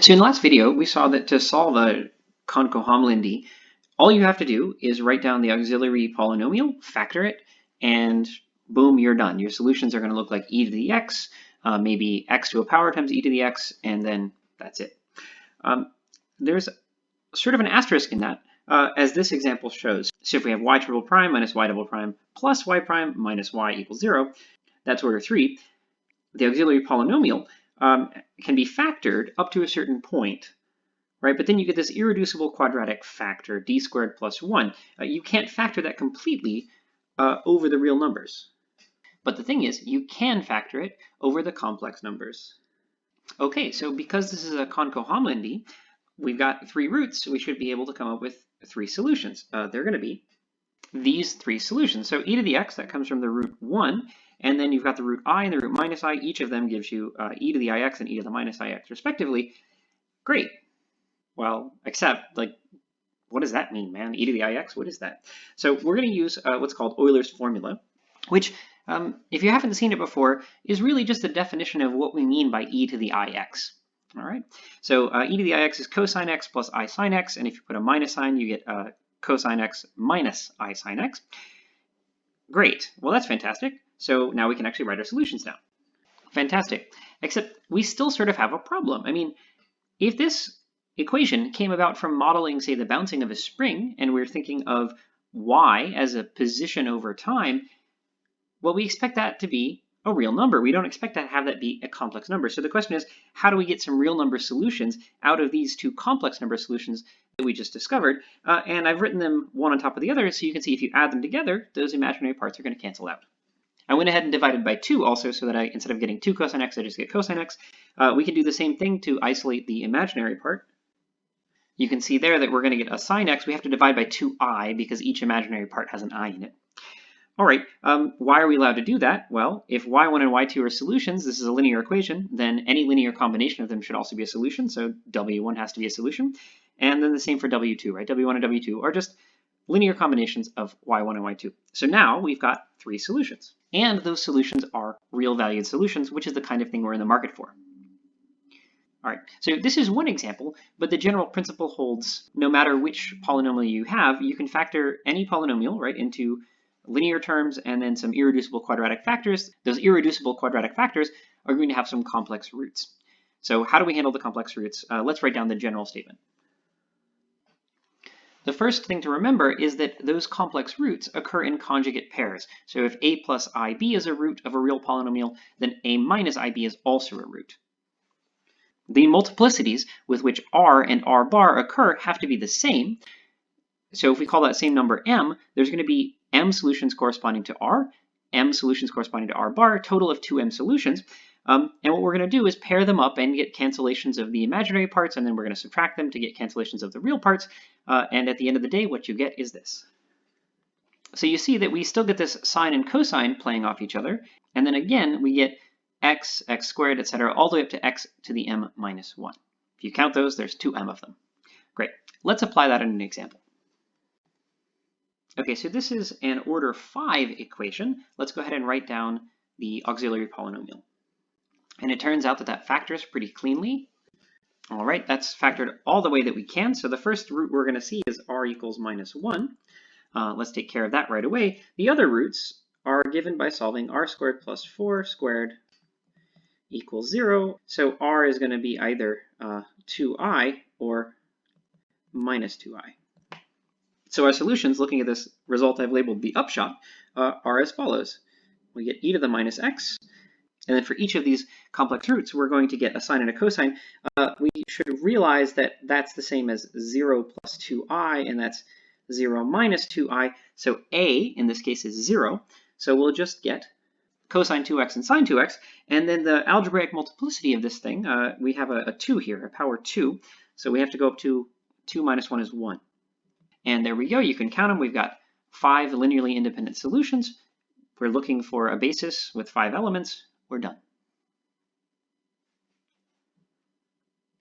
So in the last video, we saw that to solve a Konko-Hamlindi, all you have to do is write down the auxiliary polynomial, factor it, and boom, you're done. Your solutions are going to look like e to the x, uh, maybe x to a power times e to the x, and then that's it. Um, there's sort of an asterisk in that, uh, as this example shows. So if we have y triple prime minus y double prime plus y prime minus y equals 0, that's order 3. The auxiliary polynomial um, can be factored up to a certain point, right? But then you get this irreducible quadratic factor, d squared plus 1. Uh, you can't factor that completely uh, over the real numbers. But the thing is, you can factor it over the complex numbers. Okay, so because this is a Konko-Hamlindi, we've got three roots, we should be able to come up with three solutions. Uh, they're going to be these three solutions. So e to the x, that comes from the root 1, and then you've got the root i and the root minus i. Each of them gives you uh, e to the ix and e to the minus ix respectively. Great. Well, except, like, what does that mean, man? e to the ix, what is that? So we're going to use uh, what's called Euler's formula, which, um, if you haven't seen it before, is really just a definition of what we mean by e to the ix. All right, so uh, e to the ix is cosine x plus i sine x, and if you put a minus sign, you get uh, cosine x minus i sine x. Great, well that's fantastic. So now we can actually write our solutions down. Fantastic, except we still sort of have a problem. I mean, if this equation came about from modeling, say, the bouncing of a spring, and we're thinking of y as a position over time, well, we expect that to be a real number. We don't expect to have that be a complex number. So the question is, how do we get some real number solutions out of these two complex number solutions we just discovered? Uh, and I've written them one on top of the other, so you can see if you add them together, those imaginary parts are going to cancel out. I went ahead and divided by 2 also so that I, instead of getting 2 cosine x, I just get cosine x. Uh, we can do the same thing to isolate the imaginary part. You can see there that we're going to get a sine x. We have to divide by 2i because each imaginary part has an i in it. All right, um, why are we allowed to do that? Well, if y1 and y2 are solutions, this is a linear equation, then any linear combination of them should also be a solution, so w1 has to be a solution. And then the same for w2, right? w1 and w2 are just linear combinations of y1 and y2. So now we've got three solutions. And those solutions are real valued solutions, which is the kind of thing we're in the market for. All right, so this is one example, but the general principle holds no matter which polynomial you have, you can factor any polynomial right into linear terms and then some irreducible quadratic factors. Those irreducible quadratic factors are going to have some complex roots. So how do we handle the complex roots? Uh, let's write down the general statement. The first thing to remember is that those complex roots occur in conjugate pairs. So if a plus ib is a root of a real polynomial, then a minus ib is also a root. The multiplicities with which r and r bar occur have to be the same. So if we call that same number m, there's going to be m solutions corresponding to r, m solutions corresponding to r bar, total of 2m solutions. Um, and what we're going to do is pair them up and get cancellations of the imaginary parts, and then we're going to subtract them to get cancellations of the real parts. Uh, and at the end of the day, what you get is this. So you see that we still get this sine and cosine playing off each other. And then again, we get x, x squared, etc., all the way up to x to the m minus 1. If you count those, there's 2m of them. Great. Let's apply that in an example. Okay, so this is an order 5 equation. Let's go ahead and write down the auxiliary polynomial. And it turns out that that factors pretty cleanly. All right, that's factored all the way that we can. So the first root we're going to see is r equals minus 1. Uh, let's take care of that right away. The other roots are given by solving r squared plus 4 squared equals 0. So r is going to be either uh, 2i or minus 2i. So our solutions, looking at this result I've labeled the upshot, uh, are as follows. We get e to the minus x, and then for each of these complex roots, we're going to get a sine and a cosine. Uh, we should realize that that's the same as 0 plus 2i, and that's 0 minus 2i. So a, in this case, is 0. So we'll just get cosine 2x and sine 2x. And then the algebraic multiplicity of this thing, uh, we have a, a 2 here, a power 2. So we have to go up to 2 minus 1 is 1. And there we go. You can count them. We've got five linearly independent solutions. We're looking for a basis with five elements we're done.